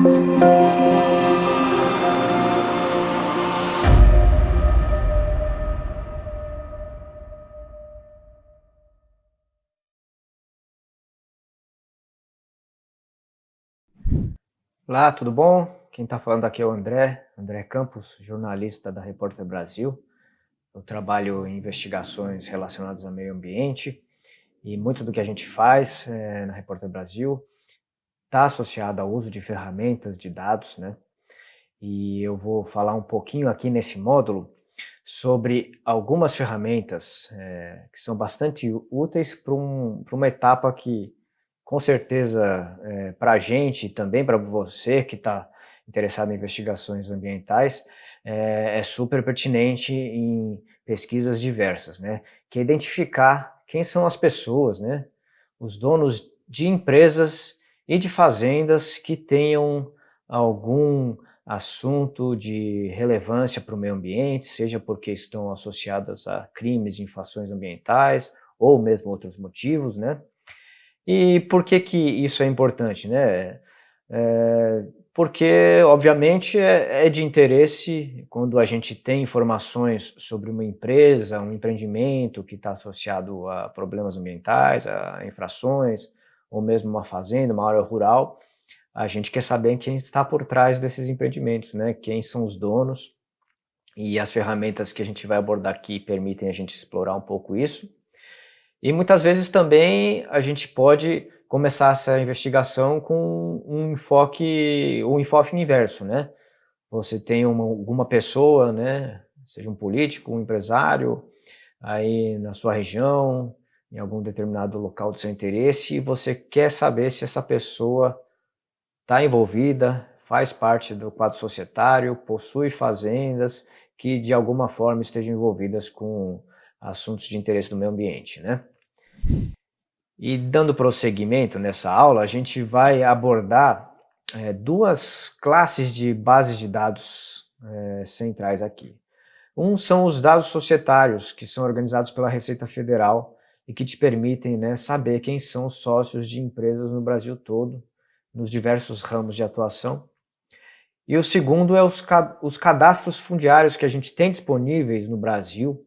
Olá, tudo bom? Quem está falando aqui é o André, André Campos, jornalista da Repórter Brasil. Eu trabalho em investigações relacionadas ao meio ambiente e muito do que a gente faz é, na Repórter Brasil está associado ao uso de ferramentas de dados, né? E eu vou falar um pouquinho aqui nesse módulo sobre algumas ferramentas é, que são bastante úteis para um, uma etapa que com certeza, é, para a gente e também para você que está interessado em investigações ambientais, é, é, super pertinente em pesquisas diversas, né? Que é identificar quem são as pessoas, né? Os donos de empresas e de fazendas que tenham algum assunto de relevância para o meio ambiente, seja porque estão associadas a crimes e infrações ambientais, ou mesmo outros motivos, né? E por que que isso é importante, né? É, porque, obviamente, é, é, de interesse quando a gente tem informações sobre uma empresa, um empreendimento que está associado a problemas ambientais, a infrações, ou mesmo uma fazenda, uma área rural, a gente quer saber quem está por trás desses empreendimentos, né? Quem são os donos, e as ferramentas que a gente vai abordar aqui permitem a gente explorar um pouco isso. E muitas vezes também a gente pode começar essa investigação com um enfoque, um enfoque inverso, né? Você tem uma, alguma pessoa, né, seja um político, um empresário, aí na sua região, em algum determinado local do seu interesse, e você quer saber se essa pessoa está envolvida, faz parte do quadro societário, possui fazendas que de alguma forma estejam envolvidas com assuntos de interesse do meio ambiente, né? E dando prosseguimento nessa aula, a gente vai abordar é, duas classes de bases de dados é, centrais aqui. Um são os dados societários, que são organizados pela Receita Federal e que te permitem né, saber quem são os sócios de empresas no Brasil todo, nos diversos ramos de atuação. E o segundo é os, os cadastros fundiários que a gente tem disponíveis no Brasil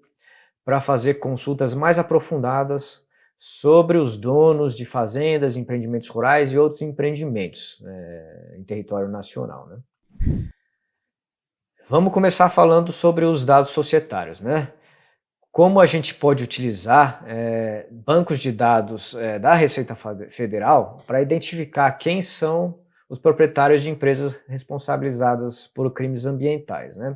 para fazer consultas mais aprofundadas sobre os donos de fazendas, empreendimentos rurais e outros empreendimentos é, em território nacional. Né? Vamos começar falando sobre os dados societários. Né? Como a gente pode utilizar é, bancos de dados é, da Receita Federal para identificar quem são os proprietários de empresas responsabilizadas por crimes ambientais. Né?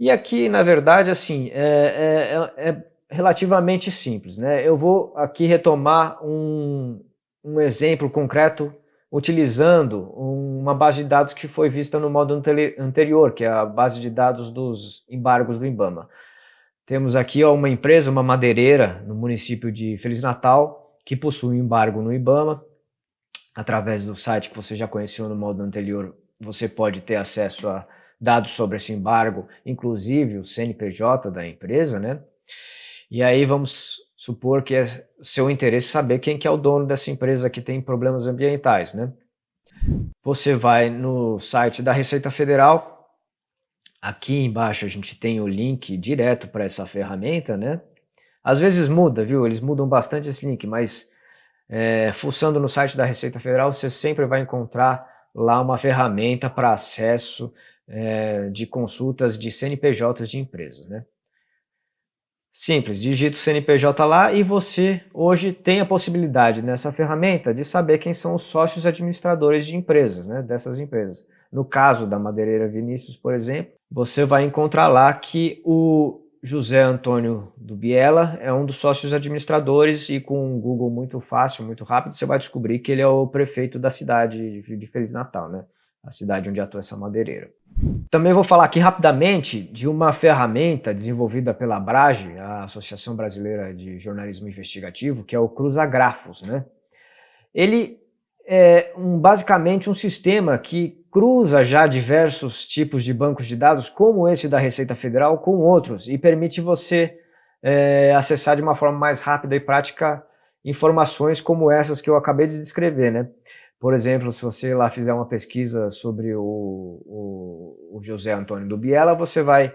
E aqui, na verdade, assim, é, é, é relativamente simples. Né? Eu vou aqui retomar um, um exemplo concreto utilizando uma base de dados que foi vista no modo anterior, que é a base de dados dos embargos do IBAMA. Temos aqui ó, uma empresa, uma madeireira, no município de Feliz Natal, que possui um embargo no IBAMA. Através do site que você já conheceu no modo anterior, você pode ter acesso a dados sobre esse embargo, inclusive o CNPJ da empresa, né? E aí vamos supor que é seu interesse saber quem que é o dono dessa empresa que tem problemas ambientais, né? Você vai no site da Receita Federal, aqui embaixo a gente tem o link direto para essa ferramenta, né? Às vezes muda, viu? Eles mudam bastante esse link, mas é, fuçando no site da Receita Federal, você sempre vai encontrar lá uma ferramenta para acesso é, de consultas de CNPJs de empresas, né? Simples, digita o CNPJ lá e você hoje tem a possibilidade nessa ferramenta de saber quem são os sócios administradores de empresas, né, dessas empresas. No caso da Madeireira Vinícius, por exemplo, você vai encontrar lá que o José Antônio do Biela é um dos sócios administradores e com um Google muito fácil, muito rápido, você vai descobrir que ele é o prefeito da cidade de Feliz Natal, né? a cidade onde atua essa madeireira. Também vou falar aqui rapidamente de uma ferramenta desenvolvida pela Abrage, a Associação Brasileira de Jornalismo Investigativo, que é o Cruzagrafos. Né? Ele é um, basicamente um sistema que cruza já diversos tipos de bancos de dados, como esse da Receita Federal, com outros, e permite você é, acessar de uma forma mais rápida e prática informações como essas que eu acabei de descrever. Né? Por exemplo, se você lá fizer uma pesquisa sobre o, o, o José Antônio do Biela, você vai,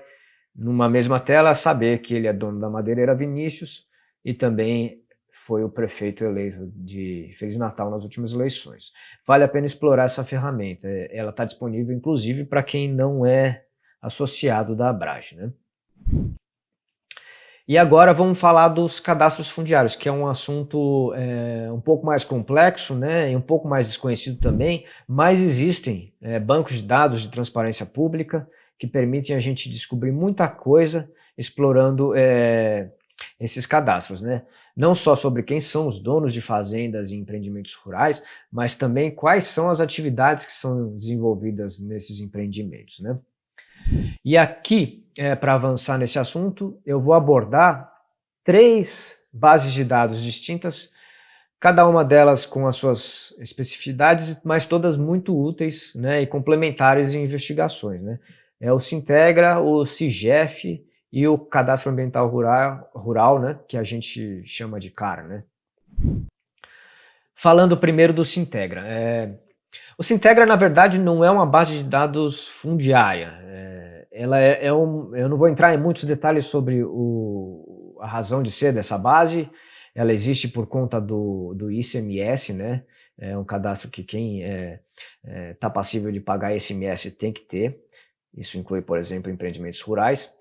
numa mesma tela, saber que ele é dono da madeireira Vinícius e também foi o prefeito eleito de Feliz Natal nas últimas eleições. Vale a pena explorar essa ferramenta. Ela está disponível, inclusive, para quem não é associado da Abrage. Né? E agora vamos falar dos cadastros fundiários, que é um assunto é, um pouco mais complexo né, e um pouco mais desconhecido também, mas existem é, bancos de dados de transparência pública que permitem a gente descobrir muita coisa explorando é, esses cadastros. Né? Não só sobre quem são os donos de fazendas e empreendimentos rurais, mas também quais são as atividades que são desenvolvidas nesses empreendimentos. Né? E aqui, é, para avançar nesse assunto, eu vou abordar três bases de dados distintas, cada uma delas com as suas especificidades, mas todas muito úteis né, e complementares em investigações. Né? É o Sintegra, o CIGEF e o Cadastro Ambiental Rural, rural né, que a gente chama de CAR. Né? Falando primeiro do Sintegra. É, o Sintegra, na verdade, não é uma base de dados fundiária. É, ela é, é, um, eu não vou entrar em muitos detalhes sobre o, a razão de ser dessa base. Ela existe por conta do, do ICMS, né? É um cadastro que quem está é, é, passível de pagar ICMS tem que ter. Isso inclui, por exemplo, empreendimentos rurais.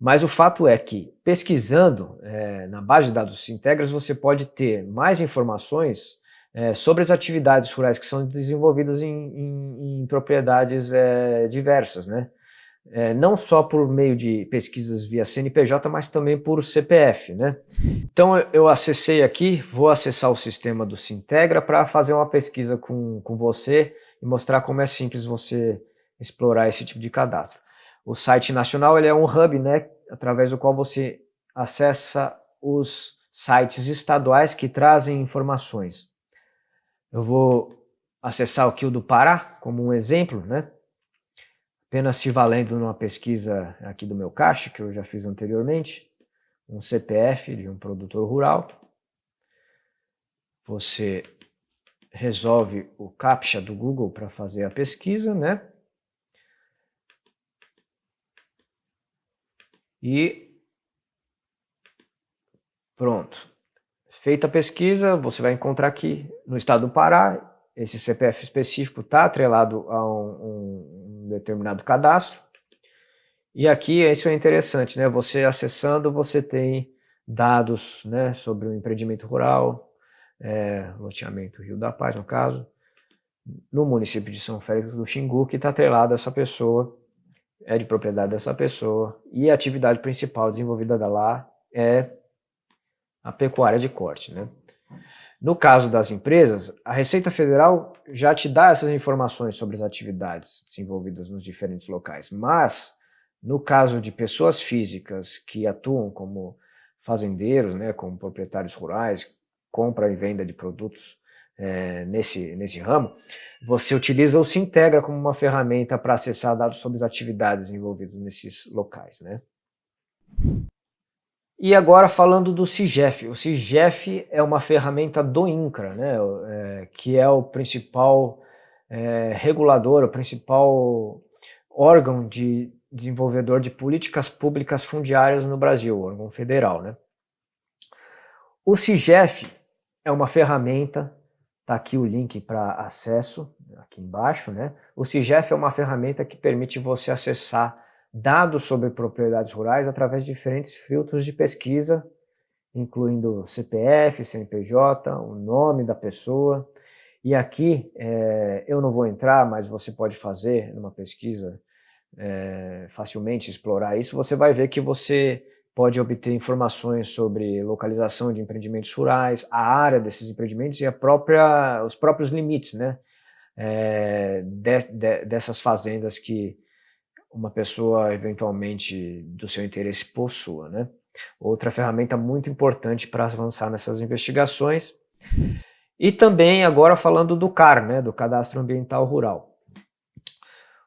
Mas o fato é que, pesquisando é, na base de dados Sintegras, você pode ter mais informações é, sobre as atividades rurais que são desenvolvidas em, em, em propriedades é, diversas, né? É, não só por meio de pesquisas via CNPJ, mas também por CPF, né? Então eu acessei aqui, vou acessar o sistema do Sintegra para fazer uma pesquisa com, com você e mostrar como é simples você explorar esse tipo de cadastro. O site nacional ele é um hub, né, através do qual você acessa os sites estaduais que trazem informações eu vou acessar aqui o do Pará, como um exemplo, né? Apenas se valendo numa pesquisa aqui do meu caixa, que eu já fiz anteriormente, um CPF de um produtor rural. Você resolve o CAPTCHA do Google para fazer a pesquisa, né? E pronto. Feita a pesquisa, você vai encontrar aqui no estado do Pará, esse CPF específico está atrelado a um, um, determinado cadastro. E aqui isso é interessante, né? Você acessando, você tem dados né, sobre o empreendimento rural, é, loteamento Rio da Paz, no caso, no município de São Félix do Xingu, que está atrelado a essa pessoa, é de propriedade dessa pessoa, e a atividade principal desenvolvida lá é a pecuária de corte. Né? No caso das empresas, a Receita Federal já te dá essas informações sobre as atividades desenvolvidas nos diferentes locais, mas no caso de pessoas físicas que atuam como fazendeiros, né, como proprietários rurais, compra e venda de produtos é, nesse, nesse ramo, você utiliza o Sintegra como uma ferramenta para acessar dados sobre as atividades envolvidas nesses locais. Né? E agora falando do CIGEF. O CIGEF é uma ferramenta do INCRA, né, é, que é o principal é, regulador, o principal órgão de desenvolvedor de políticas públicas fundiárias no Brasil, órgão federal. Né. O CIGEF é uma ferramenta, está aqui o link para acesso, aqui embaixo. Né. O CIGEF é uma ferramenta que permite você acessar dados sobre propriedades rurais através de diferentes filtros de pesquisa, incluindo CPF, CNPJ, o nome da pessoa. E aqui, é, eu não vou entrar, mas você pode fazer numa pesquisa é, facilmente, explorar isso, você vai ver que você pode obter informações sobre localização de empreendimentos rurais, a área desses empreendimentos e a própria, os próprios limites né, é, de, de, dessas fazendas que uma pessoa eventualmente do seu interesse possua. Né? Outra ferramenta muito importante para avançar nessas investigações. E também agora falando do CAR, né, do Cadastro Ambiental Rural.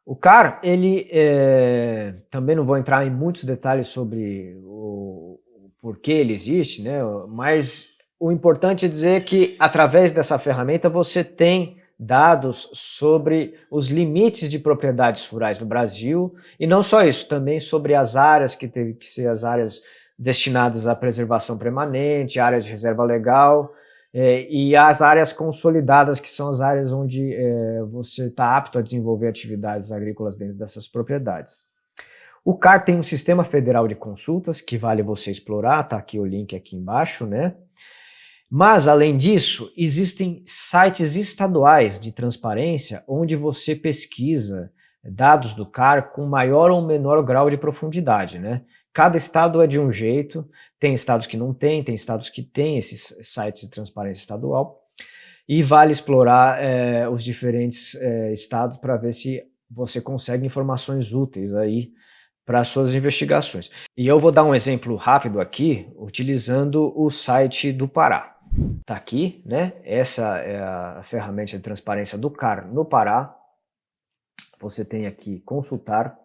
O CAR, ele é, também não vou entrar em muitos detalhes sobre o, o porquê ele existe, né, mas o importante é dizer que através dessa ferramenta você tem dados sobre os limites de propriedades rurais no Brasil, e não só isso, também sobre as áreas que teve que ser as áreas destinadas à preservação permanente, áreas de reserva legal, é, e as áreas consolidadas, que são as áreas onde é, você está apto a desenvolver atividades agrícolas dentro dessas propriedades. O CAR tem um sistema federal de consultas, que vale você explorar, está aqui o link aqui embaixo, né? Mas, além disso, existem sites estaduais de transparência onde você pesquisa dados do CAR com maior ou menor grau de profundidade, né? Cada estado é de um jeito, tem estados que não tem, tem estados que têm esses sites de transparência estadual, e vale explorar é, os diferentes é, estados para ver se você consegue informações úteis aí para suas investigações. E eu vou dar um exemplo rápido aqui, utilizando o site do Pará. Está aqui, né? Essa é a ferramenta de transparência do CAR no Pará. Você tem aqui consultar.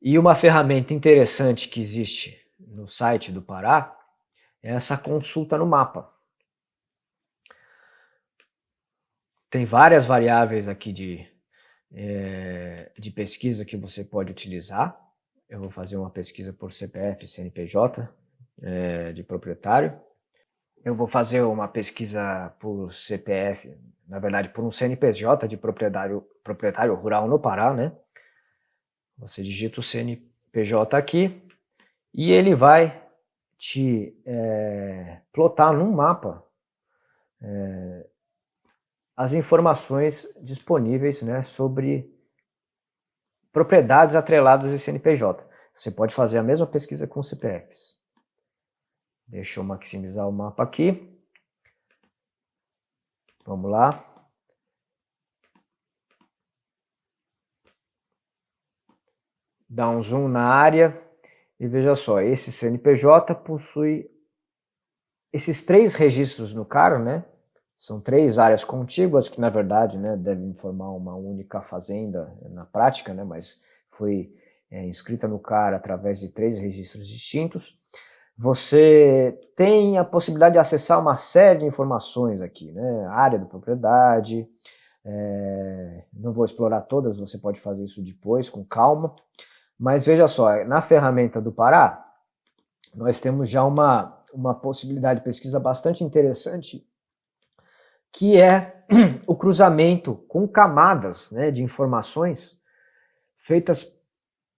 E uma ferramenta interessante que existe no site do Pará é essa consulta no mapa. Tem várias variáveis aqui de, é, de pesquisa que você pode utilizar. Eu vou fazer uma pesquisa por CPF, CNPJ, é, de proprietário. Eu vou fazer uma pesquisa por CPF, na verdade por um CNPJ de proprietário, proprietário rural no Pará, né? Você digita o CNPJ aqui e ele vai te é, plotar num mapa é, as informações disponíveis né, sobre propriedades atreladas em CNPJ. Você pode fazer a mesma pesquisa com CPFs. Deixa eu maximizar o mapa aqui. Vamos lá. Dá um zoom na área e veja só, esse CNPJ possui esses três registros no CAR, né? São três áreas contíguas que, na verdade, né, devem formar uma única fazenda na prática, né, mas foi é, inscrita no CAR através de três registros distintos. Você tem a possibilidade de acessar uma série de informações aqui, né? área da propriedade, é, não vou explorar todas, você pode fazer isso depois, com calma. Mas veja só, na ferramenta do Pará, nós temos já uma, uma possibilidade de pesquisa bastante interessante, que é o cruzamento com camadas né, de informações feitas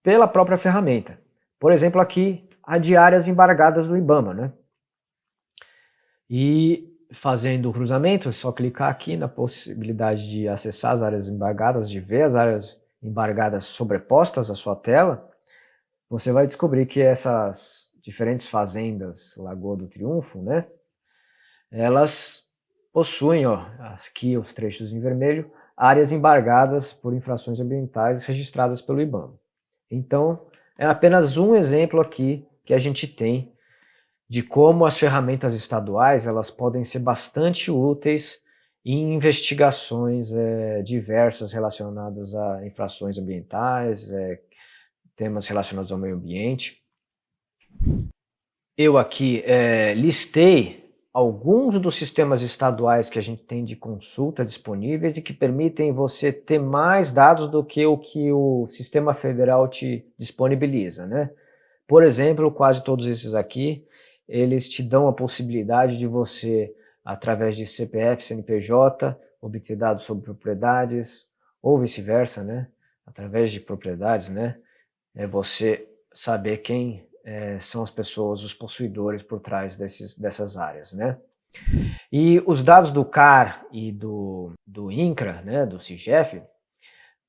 pela própria ferramenta. Por exemplo, aqui a diárias embargadas do IBAMA, né? E fazendo o cruzamento, é só clicar aqui na possibilidade de acessar as áreas embargadas, de ver as áreas embargadas sobrepostas à sua tela, você vai descobrir que essas diferentes fazendas Lagoa do Triunfo, né? Elas possuem, ó, aqui os trechos em vermelho, áreas embargadas por infrações ambientais registradas pelo IBAMA. Então, é apenas um exemplo aqui que a gente tem de como as ferramentas estaduais elas podem ser bastante úteis em investigações é, diversas relacionadas a infrações ambientais, é, temas relacionados ao meio ambiente. Eu aqui é, listei alguns dos sistemas estaduais que a gente tem de consulta disponíveis e que permitem você ter mais dados do que o que o sistema federal te disponibiliza, né? Por exemplo, quase todos esses aqui, eles te dão a possibilidade de você, através de CPF, CNPJ, obter dados sobre propriedades, ou vice-versa, né? Através de propriedades, né? É você saber quem é, são as pessoas, os possuidores por trás desses, dessas áreas, né? E os dados do CAR e do, do INCRA, né, do CIGEF,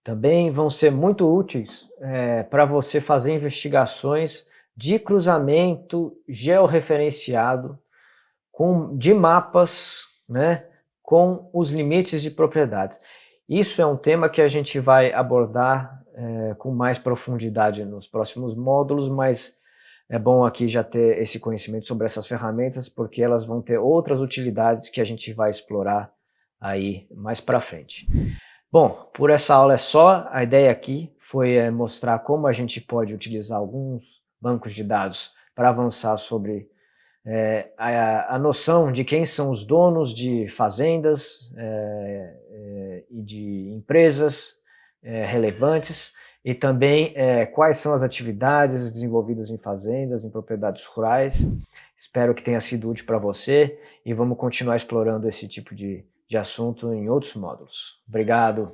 também vão ser muito úteis é, para você fazer investigações de cruzamento georreferenciado com, de mapas né, com os limites de propriedades. Isso é um tema que a gente vai abordar é, com mais profundidade nos próximos módulos, mas é bom aqui já ter esse conhecimento sobre essas ferramentas, porque elas vão ter outras utilidades que a gente vai explorar aí mais para frente. Bom, por essa aula é só, a ideia aqui foi é, mostrar como a gente pode utilizar alguns bancos de dados para avançar sobre é, a, a, noção de quem são os donos de fazendas é, é, e de empresas é, relevantes e também é, quais são as atividades desenvolvidas em fazendas, em propriedades rurais. Espero que tenha sido útil para você e vamos continuar explorando esse tipo de, de assunto em outros módulos. Obrigado!